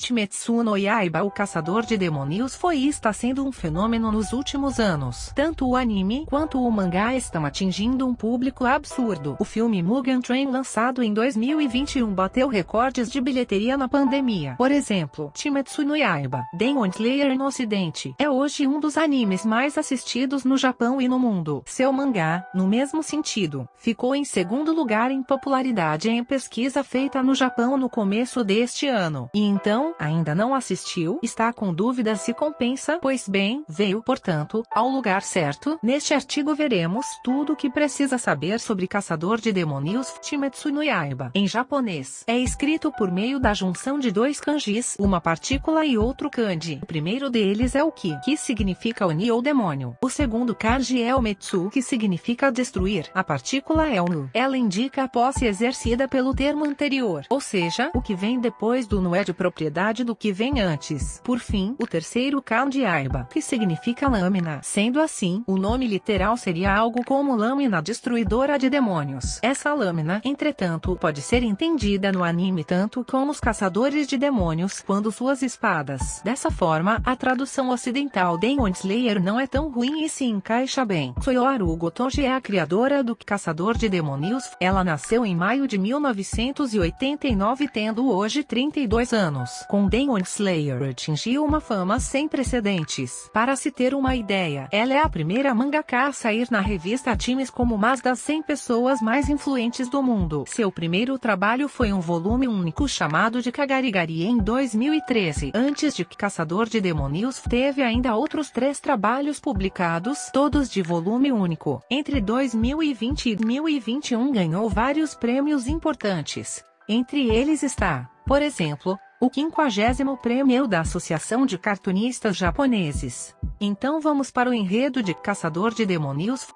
Kimetsu no Yaiba O Caçador de Demônios foi e está sendo um fenômeno nos últimos anos. Tanto o anime quanto o mangá estão atingindo um público absurdo. O filme Mugen Train lançado em 2021 bateu recordes de bilheteria na pandemia. Por exemplo, Kimetsu no Yaiba, Demon Slayer no ocidente, é hoje um dos animes mais assistidos no Japão e no mundo. Seu mangá, no mesmo sentido, ficou em segundo lugar em popularidade em pesquisa feita no Japão no começo deste ano. E então, ainda não assistiu, está com dúvida se compensa, pois bem, veio, portanto, ao lugar certo. Neste artigo veremos tudo o que precisa saber sobre Caçador de Demônios Chimetsu no Yaiba. Em japonês, é escrito por meio da junção de dois kanjis, uma partícula e outro kanji. O primeiro deles é o ki, que significa oni ou demônio. O segundo kanji é o metsu, que significa destruir. A partícula é o nu. Ela indica a posse exercida pelo termo anterior, ou seja, o que vem depois do nu é de propriedade do que vem antes. Por fim, o terceiro kanji aiba, que significa lâmina. Sendo assim, o nome literal seria algo como lâmina destruidora de demônios. Essa lâmina, entretanto, pode ser entendida no anime tanto como os caçadores de demônios quando suas espadas. Dessa forma, a tradução ocidental Demon Slayer não é tão ruim e se encaixa bem. Soyoaru Gotoji é a criadora do Caçador de Demônios. Ela nasceu em maio de 1989 tendo hoje 32 anos com Demon Slayer atingiu uma fama sem precedentes. Para se ter uma ideia, ela é a primeira mangaka a sair na revista Times como uma das 100 pessoas mais influentes do mundo. Seu primeiro trabalho foi um volume único chamado de Kagarigari em 2013. Antes de Caçador de Demônios, teve ainda outros três trabalhos publicados, todos de volume único. Entre 2020 e 2021 ganhou vários prêmios importantes. Entre eles está, por exemplo, o 50 prêmio da Associação de Cartunistas Japoneses. Então vamos para o enredo de Caçador de Demônios.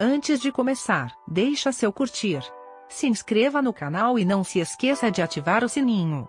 Antes de começar, deixa seu curtir. Se inscreva no canal e não se esqueça de ativar o sininho.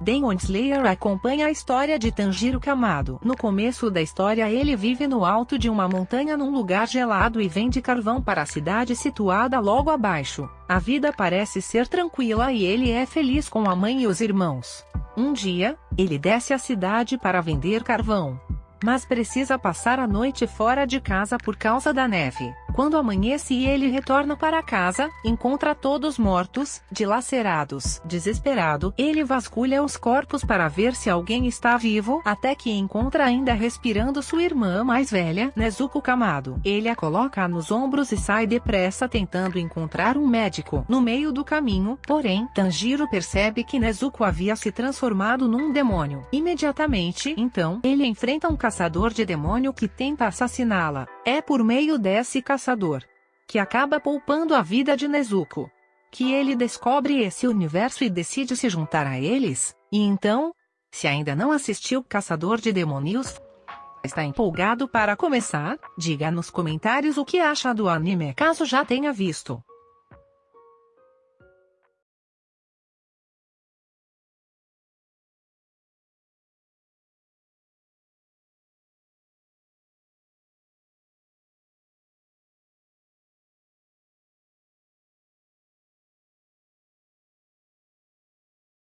Demon Slayer acompanha a história de Tanjiro Kamado. No começo da história ele vive no alto de uma montanha num lugar gelado e vende carvão para a cidade situada logo abaixo. A vida parece ser tranquila e ele é feliz com a mãe e os irmãos. Um dia, ele desce à cidade para vender carvão. Mas precisa passar a noite fora de casa por causa da neve. Quando amanhece e ele retorna para casa, encontra todos mortos, dilacerados. Desesperado, ele vasculha os corpos para ver se alguém está vivo, até que encontra ainda respirando sua irmã mais velha, Nezuko Kamado. Ele a coloca nos ombros e sai depressa tentando encontrar um médico. No meio do caminho, porém, Tanjiro percebe que Nezuko havia se transformado num demônio. Imediatamente, então, ele enfrenta um caçador de demônio que tenta assassiná-la. É por meio desse caçador que acaba poupando a vida de Nezuko que ele descobre esse universo e decide se juntar a eles. E então, se ainda não assistiu Caçador de Demônios, está empolgado para começar? Diga nos comentários o que acha do anime caso já tenha visto.